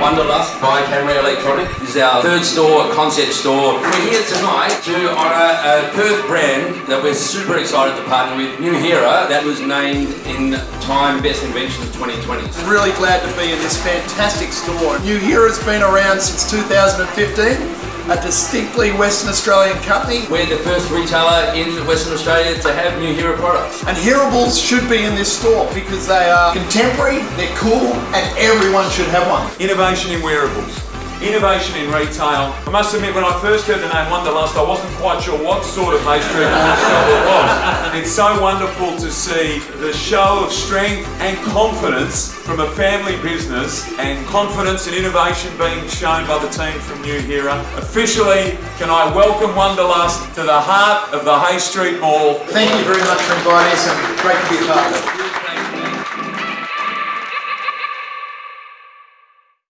Wanderlust by Camera Electronic. This is our third store, concept store. We're here tonight to honour a Perth brand that we're super excited to partner with, Nuheara, that was named in Time Best Inventions 2020. Really glad to be in this fantastic store. Nuheara's been around since 2015 a distinctly Western Australian company. We're the first retailer in Western Australia to have Nuheara products. And hearables should be in this store because they are contemporary, they're cool, and everyone should have one. Innovation in wearables innovation in retail. I must admit, when I first heard the name Wanderlust, I wasn't quite sure what sort of Hay Street shop it was. It's so wonderful to see the show of strength and confidence from a family business and confidence and innovation being shown by the team from Nuheara. Officially, can I welcome Wanderlust to the heart of the Hay Street Mall. Thank you very much for inviting us and great to be a part of it.